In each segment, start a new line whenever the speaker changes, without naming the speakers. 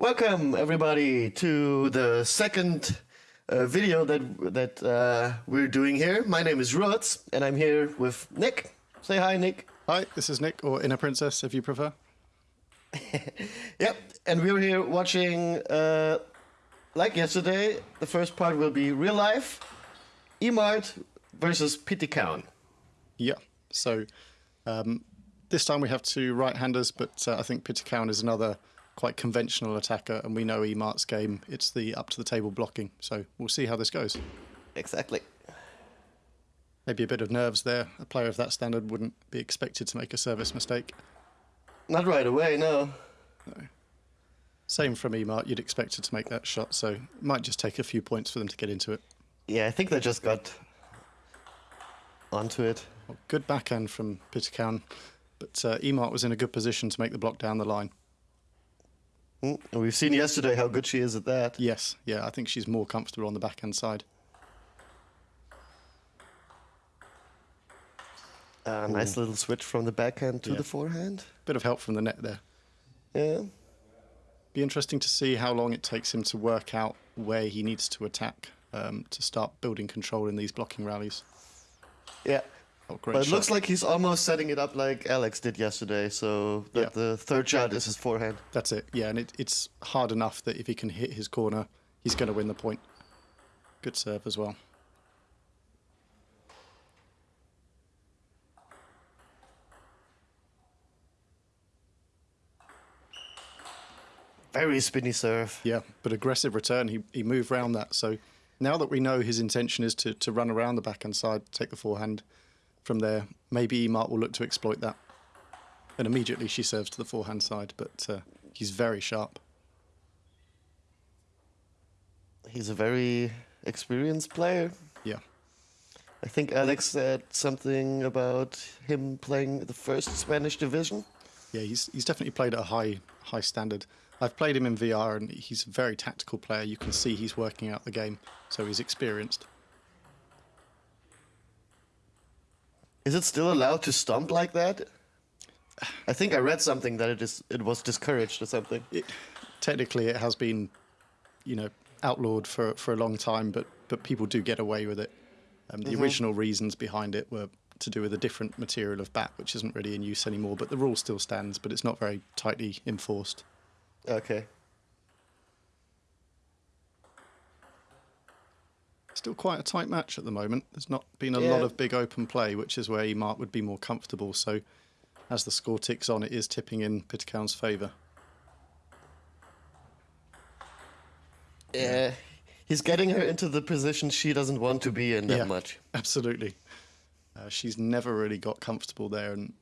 Welcome everybody to the second uh, video that that uh, we're doing here. My name is Rutz, and I'm here with Nick. Say hi, Nick.
Hi, this is Nick, or Inner Princess, if you prefer.
Yep, and we're here watching, uh, like yesterday, the first part will be real life, Emart versus Pitikaun.
Yeah, so um, this time we have two right-handers, but uh, I think Pitikaun is another quite conventional attacker, and we know Emart's game. It's the up-to-the-table blocking, so we'll see how this goes.
Exactly.
Maybe a bit of nerves there. A player of that standard wouldn't be expected to make a service mistake.
Not right away, no. No.
Same from Emart, you'd expect her to make that shot, so it might just take a few points for them to get into it.
Yeah, I think they just got onto it.
Well, good backhand from Pitikaun, but uh, Emart was in a good position to make the block down the line.
Mm, and we've seen yesterday how good she is at that.
Yes, yeah, I think she's more comfortable on the backhand side.
Uh, nice little switch from the backhand to
Yeah.
the forehand.
Bit of help from the net there.
Yeah.
Be interesting to see how long it takes him to work out where he needs to attack um, to start building control in these blocking rallies.
Yeah.
Oh, great
But it
shot.
looks like he's almost setting it up like Alex did yesterday, so that
Yeah.
the third shot is his forehand.
That's it, yeah, and it, it's hard enough that if he can hit his corner, he's going to win the point. Good serve as well.
Very spinny serve.
Yeah, but aggressive return. He he moved round that. So now that we know his intention is to, to run around the backhand side, take the forehand from there, maybe Emart will look to exploit that. And immediately she serves to the forehand side, but uh, he's very sharp.
He's a very experienced player.
Yeah,
I think Alex said something about him playing the first Spanish division.
yeah, he's he's definitely played at a high high standard. I've played him in VR, and he's a very tactical player. You can see he's working out the game, so he's experienced.
Is it still allowed to stomp like that? I think I read something that it is it was discouraged or something.
it, technically it has been, you know, outlawed for for a long time, but but people do get away with it. Um, the original reasons behind it were to do with a different material of bat, which isn't really in use anymore. But the rule still stands, but it's not very tightly enforced.
Okay.
Still quite a tight match at the moment. There's not been a lot of big open play, which is where Emart would be more comfortable. So, as the score ticks on, it is tipping in Pitikaun's favour.
Yeah. He's getting her into the position she doesn't want to be in that
Yeah.
much.
Absolutely. Uh, she's never really got comfortable there, and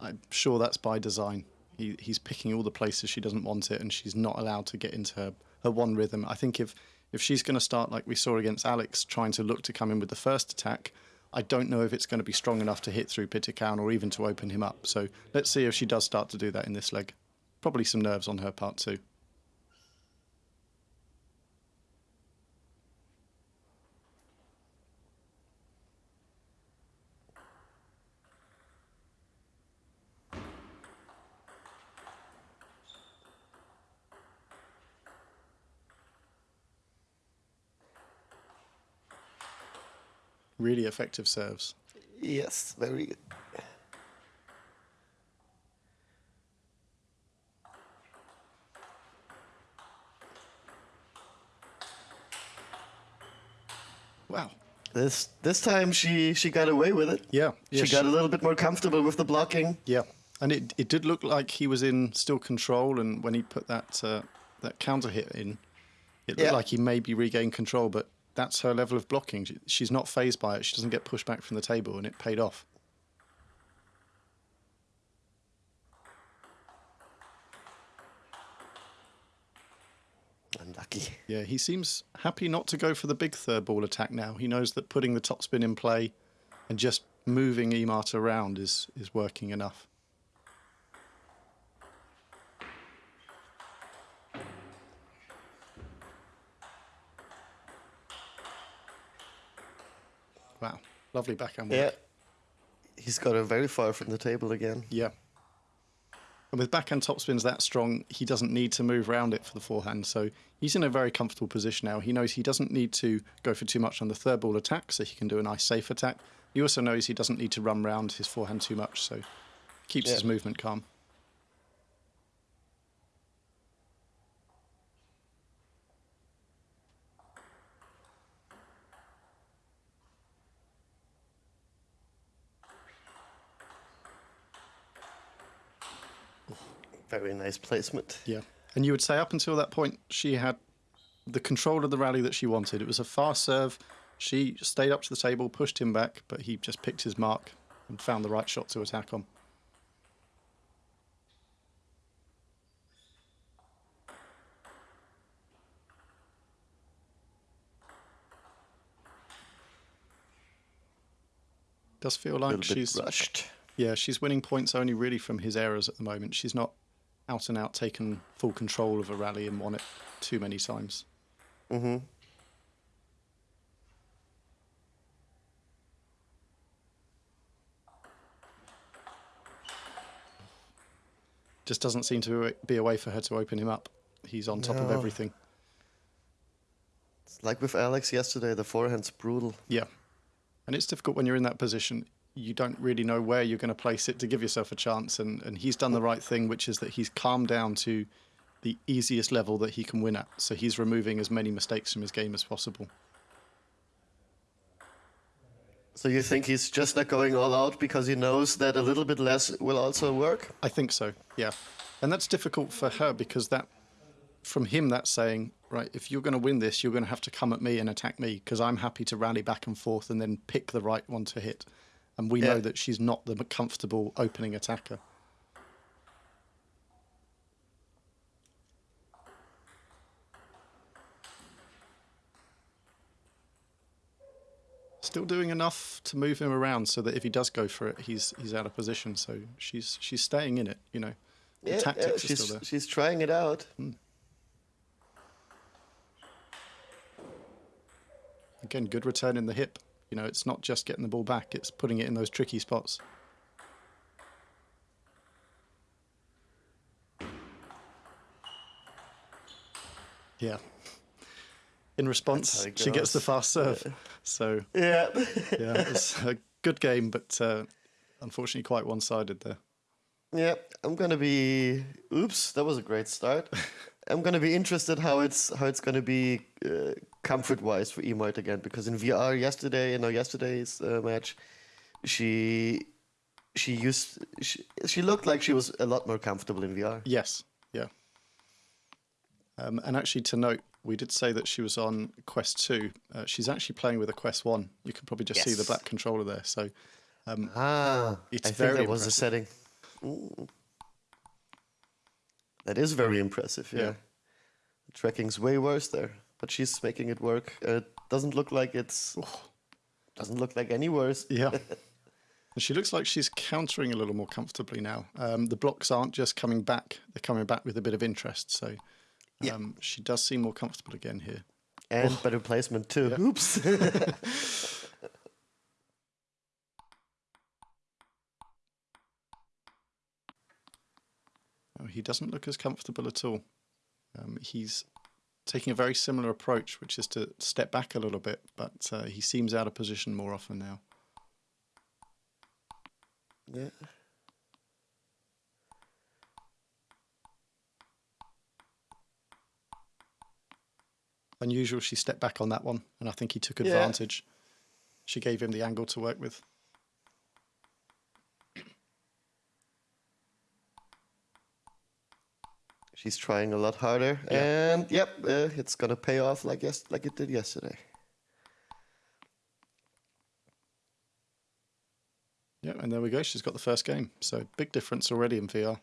I'm sure that's by design. He, he's picking all the places she doesn't want it, and she's not allowed to get into her, her one rhythm. I think if, if she's going to start like we saw against Alex, trying to look to come in with the first attack, I don't know if it's going to be strong enough to hit through Pitikaun or even to open him up. So let's see if she does start to do that in this leg. Probably some nerves on her part too. Really effective serves.
Yes, very good.
Wow.
This this time she she got away with it.
Yeah. yeah
she got a little bit more comfortable with the blocking.
Yeah, and it it did look like he was in still control, and when he put that uh, that counter hit in, it looked
Yeah.
like he maybe regained control. But that's her level of blocking. She- She's not phased by it. She doesn't get pushed back from the table, and it paid off.
Unlucky.
Yeah, he seems happy not to go for the big third ball attack now. He knows that putting the topspin in play and just moving Emart around is is working enough. Wow, lovely backhand work.
Yeah. He's got her very far from the table again.
Yeah. And with backhand topspins that strong, he doesn't need to move around it for the forehand. So he's in a very comfortable position now. He knows he doesn't need to go for too much on the third ball attack, so he can do a nice safe attack. He also knows he doesn't need to run round his forehand too much, so keeps
Yeah.
his movement calm.
Very nice placement.
Yeah. And you would say up until that point, she had the control of the rally that she wanted. It was a fast serve. She stayed up to the table, pushed him back, but he just picked his mark and found the right shot to attack on. Does feel like she's
rushed.
yeah, she's winning points only really from his errors at the moment. She's not out and out taken full control of a rally and won it too many times.
Mm-hmm.
Just doesn't seem to be a way for her to open him up. He's on top of everything.
It's like with Alex yesterday, the forehand's brutal.
Yeah. And it's difficult when you're in that position. You don't really know where you're going to place it to give yourself a chance. And, and he's done the right thing, which is that he's calmed down to the easiest level that he can win at. So he's removing as many mistakes from his game as possible.
So you think he's just not going all out because he knows that a little bit less will also work?
I think so, yeah. And that's difficult for her because that, from him, that's saying, right, if you're going to win this, you're going to have to come at me and attack me because I'm happy to rally back and forth and then pick the right one to hit. And we
Yeah.
know that she's not the comfortable opening attacker. Still doing enough to move him around so that if he does go for it, he's he's out of position. So she's she's staying in it, you know. The
Yeah,
tactics
yeah,
are still there.
she's trying it out. Hmm.
Again, good return in the hip. You know, it's not just getting the ball back; it's putting it in those tricky spots. Yeah. In response,
That's how it
she gets the fast serve. So
Yeah.
yeah, it's a good game, but uh, unfortunately quite one-sided there.
yeah, I'm gonna be. Oops, that was a great start. I'm gonna be interested how it's how it's gonna be uh, comfort-wise for Emart again because in VR yesterday, in our yesterday's uh, match, she she used she, she looked like she was a lot more comfortable in VR.
Yes, yeah. Um, and actually, to note, we did say that she was on Quest 2. Uh, she's actually playing with a Quest 1. You can probably just see the black controller there. So,
Ah,
It's
I think
very
that was the
impressive.
setting. Ooh. That is very impressive. Yeah.
Yeah.
The tracking's way worse there, but she's making it work. Uh, it doesn't look like it's doesn't look like any worse.
yeah. She looks like she's countering a little more comfortably now. Um, the blocks aren't just coming back, they're coming back with a bit of interest. So,
Yeah.
um, she does seem more comfortable again here.
And better placement too.
Yeah.
Oops.
Oh, he doesn't look as comfortable at all. Um, he's taking a very similar approach, which is to step back a little bit, but uh, he seems out of position more often now.
yeah.
Unusual, she stepped back on that one, and I think he took
Yeah.
advantage. She gave him the angle to work with.
She's trying a lot harder,
Yeah.
and yep, uh, it's gonna pay off like yes, like it did yesterday.
Yeah, and there we go. She's got the first game. So big difference already in VR.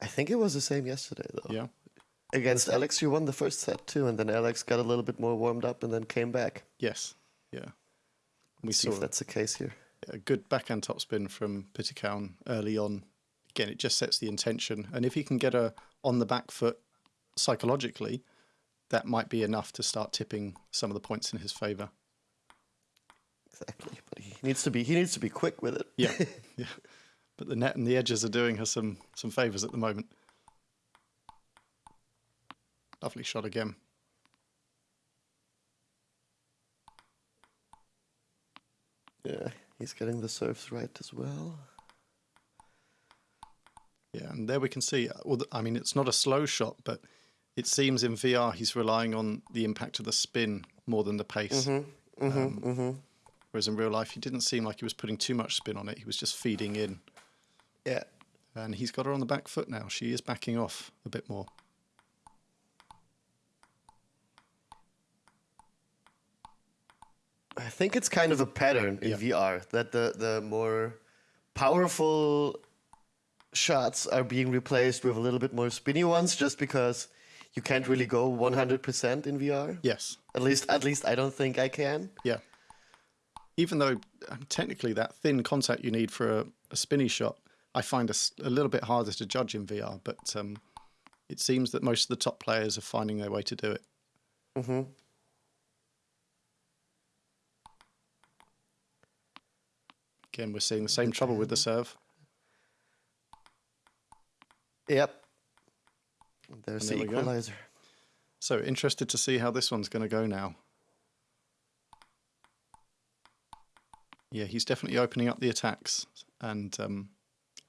I think it was the same yesterday though.
Yeah,
Against Alex, you won the first set too, and then Alex got a little bit more warmed up and then came back.
yes, yeah. We
See
saw
if that's the case here.
a good backhand topspin from Pitikaun early on. Again, it just sets the intention, and if he can get her on the back foot psychologically, that might be enough to start tipping some of the points in his favour.
Exactly, but he needs to be he needs to be quick with it.
Yeah, yeah. but the net and the edges are doing her some some favours at the moment. Lovely shot again.
Yeah, he's getting the serves right as well.
Yeah, and there we can see. Uh, well, I mean, it's not a slow shot, but it seems in VR he's relying on the impact of the spin more than the pace. Mm-hmm, mm-hmm, um, mm-hmm. Whereas in real life, he didn't seem like he was putting too much spin on it. He was just feeding in.
Yeah.
And he's got her on the back foot now. She is backing off a bit more.
I think it's kind of a pattern in
Yeah.
VR that the, the more powerful shots are being replaced with a little bit more spinny ones just because you can't really go 100% in VR.
Yes.
At least at least I don't think I can.
Yeah. Even though um, technically that thin contact you need for a, a spinny shot, I find a little bit harder to judge in VR. But um, it seems that most of the top players are finding their way to do it.
Mm-hmm.
Again, we're seeing the same trouble with the serve.
Yep. There's the
there go.
equalizer.
So interested to see how this one's going to go now. Yeah, he's definitely opening up the attacks, and um,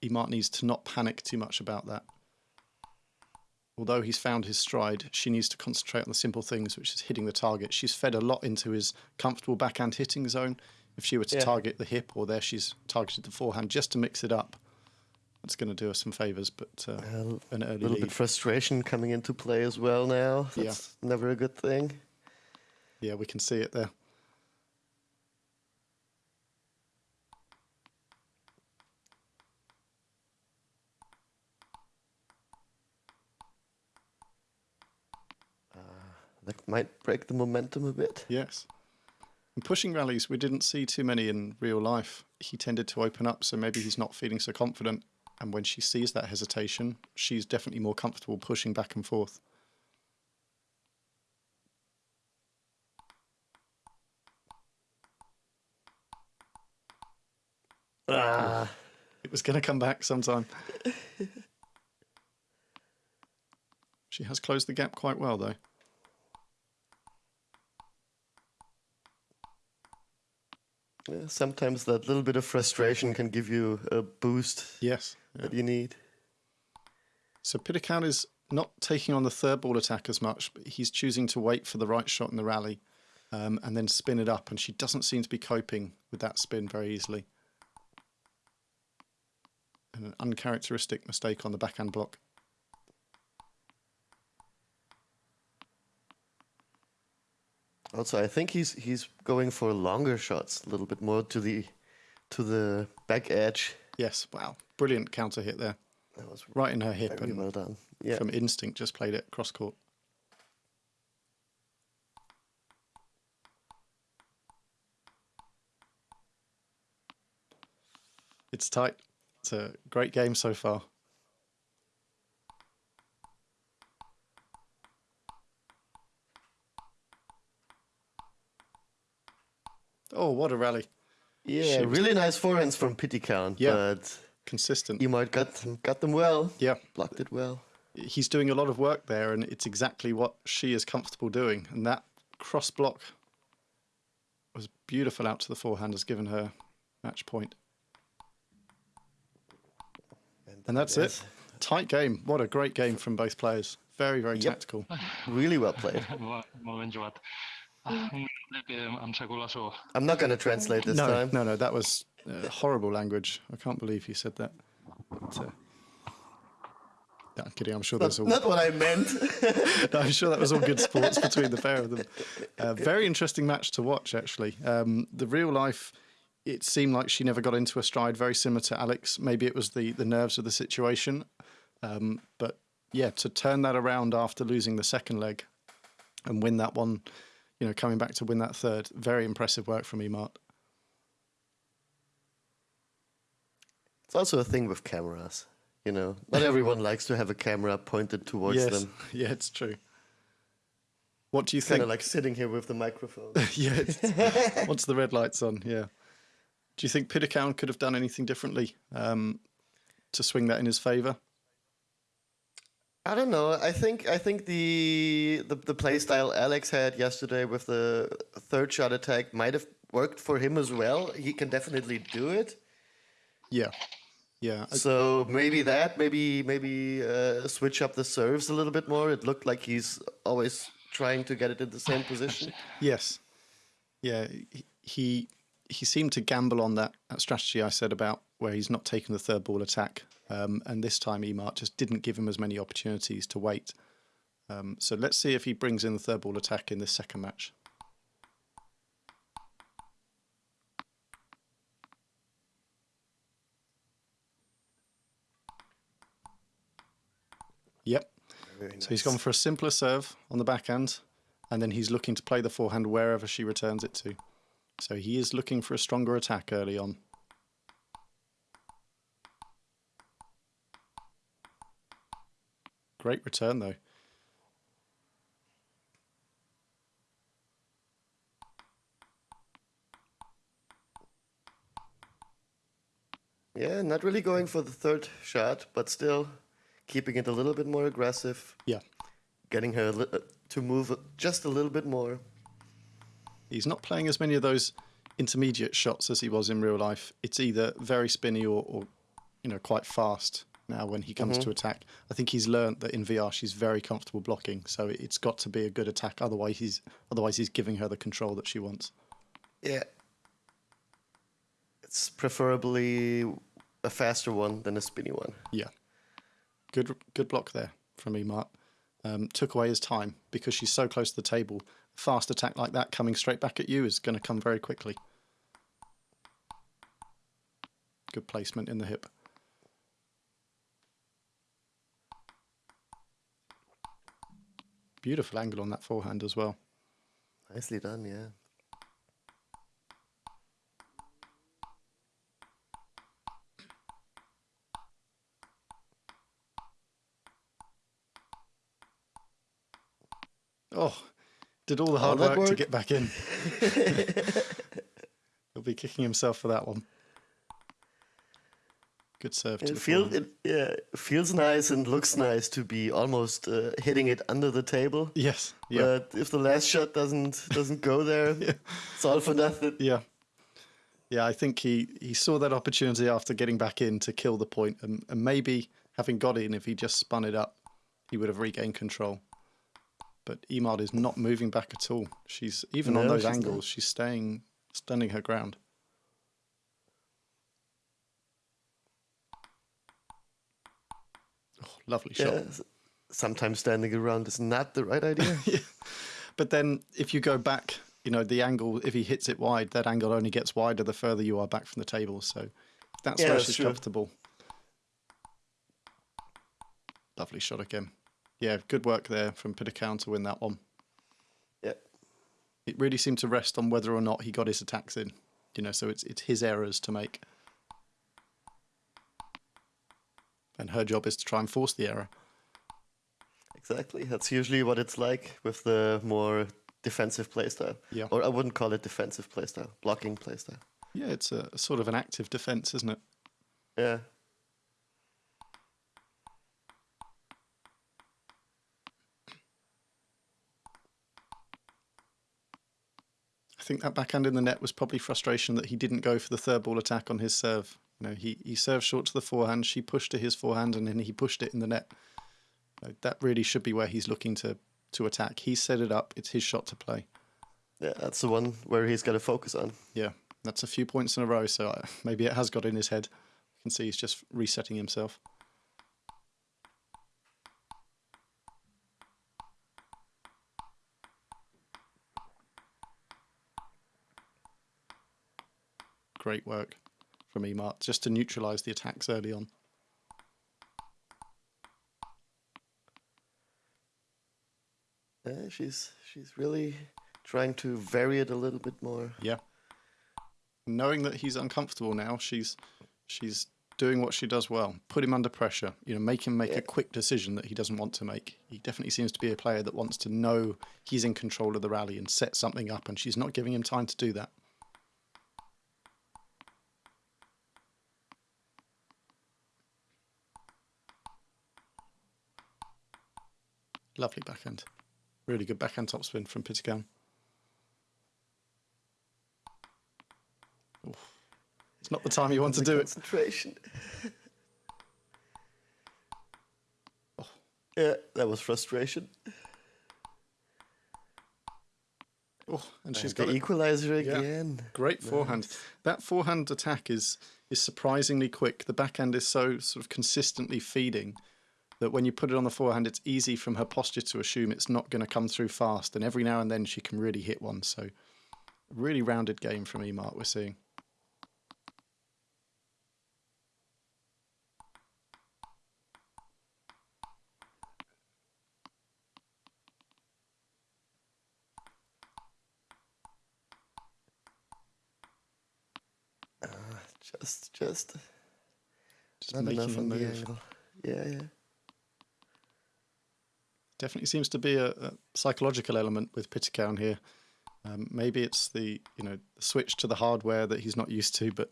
Emart needs to not panic too much about that. Although he's found his stride, she needs to concentrate on the simple things, which is hitting the target. She's fed a lot into his comfortable backhand hitting zone. If she were to
Yeah.
target the hip, or there she's targeted the forehand just to mix it up, that's going to do us some favors. But uh,
A
an early
little
lead.
bit frustration coming into play as well now.
Yeah.
That's never a good thing.
Yeah, we can see it there.
That might break the momentum a bit.
Yes. In pushing rallies, we didn't see too many in real life. He tended to open up, so maybe he's not feeling so confident. And when she sees that hesitation, she's definitely more comfortable pushing back and forth.
Ah.
It was going to come back sometime. she has closed the gap quite well, though.
Yeah, sometimes that little bit of frustration can give you a boost
Yes.
that you need.
So Pitikaun is not taking on the third ball attack as much, but he's choosing to wait for the right shot in the rally um, and then spin it up. And she doesn't seem to be coping with that spin very easily. And an uncharacteristic mistake on the backhand block.
Also, I think he's he's going for longer shots, a little bit more to the to the back edge.
Yes, wow. Brilliant counter hit there.
That was
Right in her hip
very
and
well done. Yeah.
from instinct just played it cross court. It's tight. It's a great game so far. Oh, what a rally.
Yeah,
She
really nice forehands from Pitikaun,
Yeah.
but
Consistent.
Emart got them, got them well.
Yeah.
Blocked it well.
he's doing a lot of work there, and it's exactly what she is comfortable doing. And that cross block was beautiful out to the forehand, has given her match point. And that's
yes.
it. Tight game. What a great game from both players. Very, very
Yep.
tactical.
Really well played.
Mo- Moment jugat. Lepiej am sa gulasu.
I'm not gonna translate this
no,
time.
no, no. That was uh, horrible language. I can't believe he said that. But, uh, no, I'm kidding. I'm sure there's
Not,
all.
not what I meant.
No, I'm sure that was all good sports between the pair of them. Uh, very interesting match to watch, actually. Um, the real life, it seemed like she never got into a stride, very similar to Alex. Maybe it was the, the nerves of the situation. Um, but yeah, to turn that around after losing the second leg and win that one, you know, coming back to win that third, very impressive work from Emart.
it's also a thing with cameras. You know, not everyone likes to have a camera pointed towards
yes,
them.
yeah, it's true. What do you
Kind
think?
of like sitting here with the microphone.
yeah. It's, once the red light's on, yeah. Do you think Pitikaun could have done anything differently? Um, to swing that in his favour?
I don't know. I think I think the the the play style Alex had yesterday with the third shot attack might have worked for him as well. He can definitely do it.
Yeah, yeah.
So maybe that, maybe maybe uh, switch up the serves a little bit more. It looked like he's always trying to get it in the same position.
Yes. Yeah, he- he he seemed to gamble on that, that strategy I said about where he's not taking the third ball attack, um, and this time Emart just didn't give him as many opportunities to wait. Um, so let's see if he brings in the third ball attack in this second match. Yep. So he's gone for a simpler serve on the backhand, and then he's looking to play the forehand wherever she returns it to. So he is looking for a stronger attack early on. Great return though.
Yeah, not really going for the third shot, but still keeping it a little bit more aggressive,
Yeah.
getting her uh, to move just a little bit more.
He's not playing as many of those intermediate shots as he was in real life. It's either very spinny or, or you know, quite fast now when he comes to attack. I think he's learnt that in VR she's very comfortable blocking, so it's got to be a good attack. Otherwise, he's otherwise he's giving her the control that she wants.
Yeah. It's preferably a faster one than a spinny one.
Yeah, good good block there from Emart. Um, took away his time because she's so close to the table. Fast attack like that coming straight back at you is going to come very quickly. Good placement in the hip. Beautiful angle on that forehand as well.
Nicely done, yeah.
Oh, did all the hard
that
work, to get back in. He'll be kicking himself for that one. Good serve to
It
the
feels it yeah feels nice and looks nice to be almost uh, hitting it under the table.
Yes, yeah.
But if the last shot doesn't doesn't go there, it's all for nothing.
Yeah. Yeah, I think he, he saw that opportunity after getting back in to kill the point and, and maybe having got in, if he just spun it up, he would have regained control. But Emart is not moving back at all. She's even on those
she's not.
angles, she's staying standing her ground. Oh, lovely shot.
Yeah. Sometimes standing around is not the right idea.
But then if you go back, you know, the angle, if he hits it wide, that angle only gets wider the further you are back from the table. So that's
Yeah,
where
that's
she's
true.
comfortable. Lovely shot again. Yeah, good work there from Pitikaun to win that one.
yeah.
It really seemed to rest on whether or not he got his attacks in. You know, so it's it's his errors to make. And her job is to try and force the error.
Exactly. That's usually what it's like with the more defensive playstyle.
Yeah.
Or I wouldn't call it defensive playstyle, blocking playstyle.
Yeah, it's a, sort of an active defense, isn't it?
Yeah.
I think that backhand in the net was probably frustration that he didn't go for the third ball attack on his serve. You know, he, he served short to the forehand, she pushed to his forehand, and then he pushed it in the net. You know, that really should be where he's looking to, to attack. He set it up, it's his shot to play.
Yeah, that's the one where he's got to focus on.
Yeah, that's a few points in a row, so uh, maybe it has got in his head. You can see he's just resetting himself. Great work from Emart, just to neutralise the attacks early on.
Yeah, she's she's really trying to vary it a little bit more.
Yeah. Knowing that he's uncomfortable now, she's she's doing what she does well. Put him under pressure. You know, make him make
Yeah.
a quick decision that he doesn't want to make. He definitely seems to be a player that wants to know he's in control of the rally and set something up, and she's not giving him time to do that. Lovely backhand. Really good backhand topspin from Pitikaun. It's not the time you want to do it.
concentration.
Oh.
Yeah, that was frustration.
Oh, and she's
And
got
the
it.
equalizer
Yeah.
again.
Great forehand. That forehand attack is is surprisingly quick. The backhand is so sort of consistently feeding that when you put it on the forehand, it's easy from her posture to assume it's not going to come through fast. And every now and then she can really hit one. So, really rounded game from Emart we're seeing.
Ah, just, just
Just
not enough on the angle. Yeah, yeah.
Definitely seems to be a, a psychological element with Pitikaun here. Um, maybe it's the you know switch to the hardware that he's not used to, but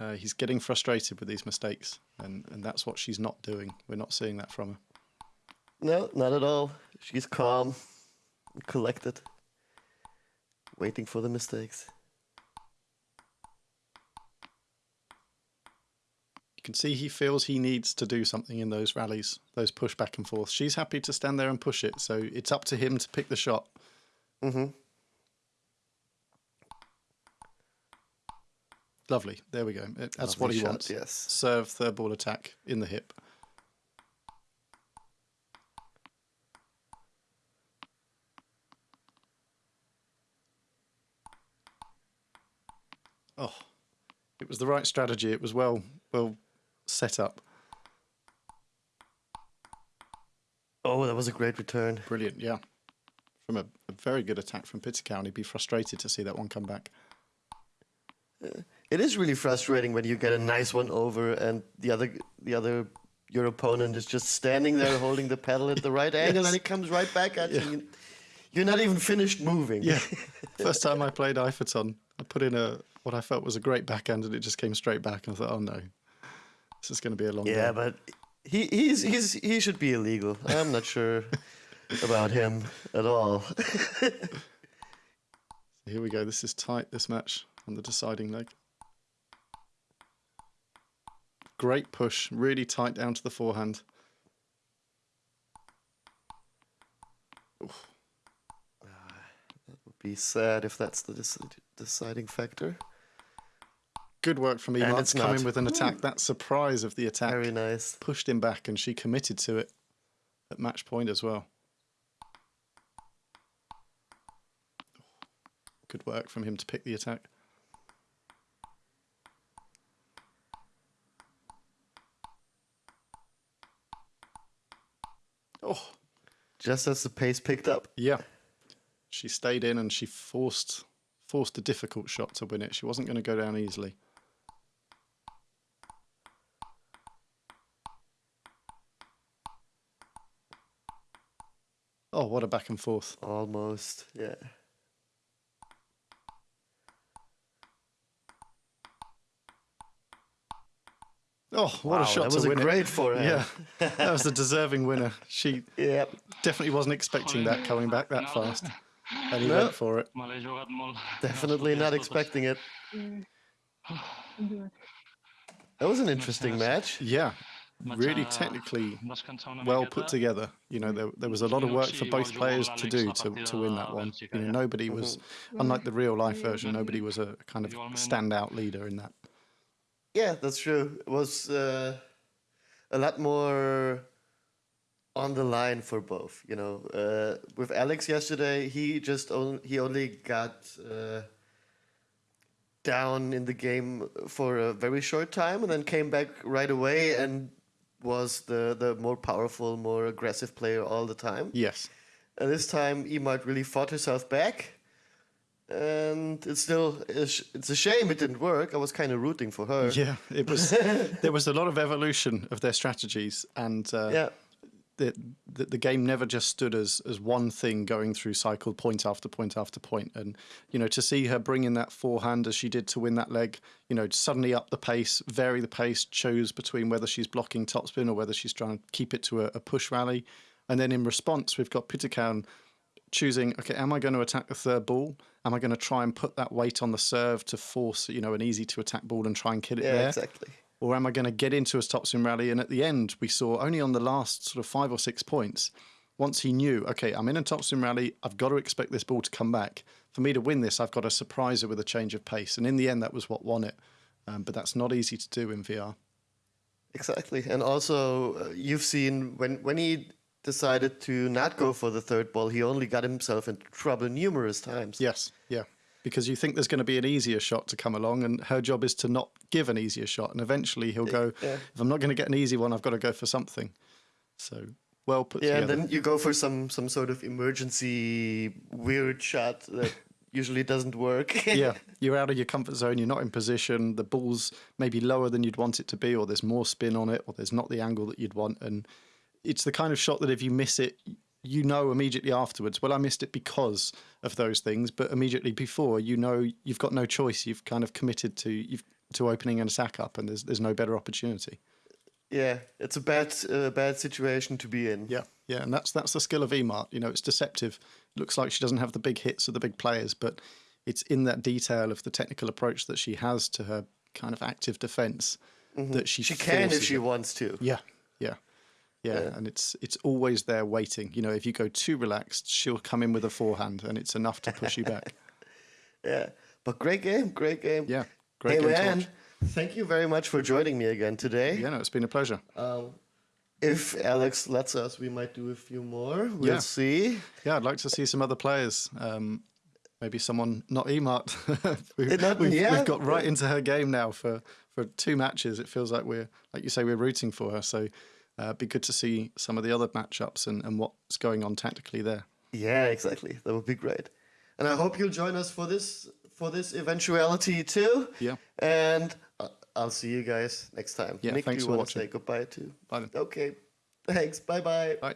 uh, he's getting frustrated with these mistakes, and and that's what she's not doing. We're not seeing that from her.
No, not at all. She's calm, collected, waiting for the mistakes.
You can see he feels he needs to do something in those rallies, those push back and forth. She's happy to stand there and push it, so it's up to him to pick the shot.
Mm-hmm.
Lovely. There we go. That's what he
shot,
wants.
Yes.
Serve third ball attack in the hip. Oh, it was the right strategy. It was well well set up.
Oh, that was a great return.
Brilliant, yeah. From a, a very good attack from Pitikaun, he'd be frustrated to see that one come back.
It is really frustrating when you get a nice one over and the other, the other, your opponent is just standing there holding the pedal at the right angle, and it comes right back at you. You're not even finished moving.
Yeah. First time I played Eiferton, I put in a what I felt was a great backhand and it just came straight back. And I thought, oh no, this is going to be a long
Yeah,
game.
but he he's he's he should be illegal. I'm not sure about him at all.
Here we go. This is tight, this match on the deciding leg. Great push, really tight down to the forehand.
Ah, that would be sad if that's the deciding factor.
Good work from Emart
it's
to come in with an attack. That surprise of the attack
Very nice.
pushed him back and she committed to it at match point as well. Good work from him to pick the attack. Oh,
Just as the pace picked up.
yeah. She stayed in and she forced forced a difficult shot to win it. She wasn't going to go down easily. Oh, what a back and forth.
Almost. Yeah.
Oh, what
Wow,
a shot
that
to
was a
win it.
great forehand.
Yeah, that was the deserving winner. She
Yeah.
definitely wasn't expecting that coming back that fast. And he
No.
went for it.
Malay jogat molt.
Definitely not expecting it. Mm. Mm-hmm. That was an interesting match.
Yeah, really technically well put together. You know, there, there was a lot of work for both players to do to, to win that one. You know, nobody was, unlike the real life version, nobody was a kind of standout leader in that.
Yeah, that's true. It was uh, a lot more on the line for both. You know, uh, with Alex yesterday, he just only he only got uh, down in the game for a very short time, and then came back right away and was the the more powerful, more aggressive player all the time.
Yes.
And this time, Emart really fought herself back. And it's still it's a shame it didn't work. I was kind of rooting for her.
Yeah, it was. there was a lot of evolution of their strategies, and uh,
Yeah.
The, the the game never just stood as as one thing going through cycle point after point after point and you know to see her bring in that forehand as she did to win that leg you know suddenly up the pace vary the pace chose between whether she's blocking topspin or whether she's trying to keep it to a, a push rally And then in response, we've got Pitikaun choosing, okay, am I going to attack the third ball? Am I going to try and put that weight on the serve to force, you know, an easy to attack ball and try and kill it
Yeah,
there?
exactly.
Or am I going to get into a stop rally? And at the end, we saw only on the last sort of five or six points, once he knew, okay, I'm in a top rally, I've got to expect this ball to come back. For me to win this, I've got to surprise her with a change of pace. And in the end, that was what won it. Um, but that's not easy to do in VR.
Exactly. And also, uh, you've seen when when he decided to not go for the third ball, he only got himself into trouble numerous times.
Yes, yeah. Because you think there's going to be an easier shot to come along, and her job is to not give an easier shot. And eventually he'll go,
Yeah.
if I'm not going to get an easy one, I've got to go for something. So well put
Yeah, and
together.
then you go for some some sort of emergency weird shot that usually doesn't work.
yeah, you're out of your comfort zone. You're not in position. The ball's maybe lower than you'd want it to be, or there's more spin on it, or there's not the angle that you'd want. And it's the kind of shot that if you miss it, you know immediately afterwards. Well, I missed it because of those things, but immediately before, you know you've got no choice. You've kind of committed to you've to opening an attack up, and there's there's no better opportunity.
yeah, it's a bad uh, bad situation to be in.
Yeah, yeah, and that's that's the skill of Emart. You know, it's deceptive. It looks like she doesn't have the big hits or the big players, but it's in that detail of the technical approach that she has to her kind of active defense that she
She can if she
it.
wants to.
Yeah, yeah, yeah, and it's it's always there waiting. You know, if you go too relaxed, she'll come in with a forehand, and it's enough to push you back.
Yeah. But great game, great game.
Yeah, great
hey man, thank you very much for joining me again today.
Yeah, no, it's been a pleasure.
Um, if Alex lets us, we might do a few more. We'll
Yeah.
see.
Yeah, I'd like to see some other players. Um, maybe someone not Emart. we've,
not-
we've,
yeah.
we've got right into her game now for, for two matches. It feels like we're, like you say, we're rooting for her. So uh, be good to see some of the other matchups and, and what's going on tactically there.
Yeah, exactly. That would be great. And I hope you'll join us for this for this eventuality too.
Yeah.
And uh, I'll see you guys next time.
Yeah,
Nick,
thanks
do you
for
want to
watching.
say goodbye too?
Bye then.
Okay. Thanks. Bye bye.
Bye.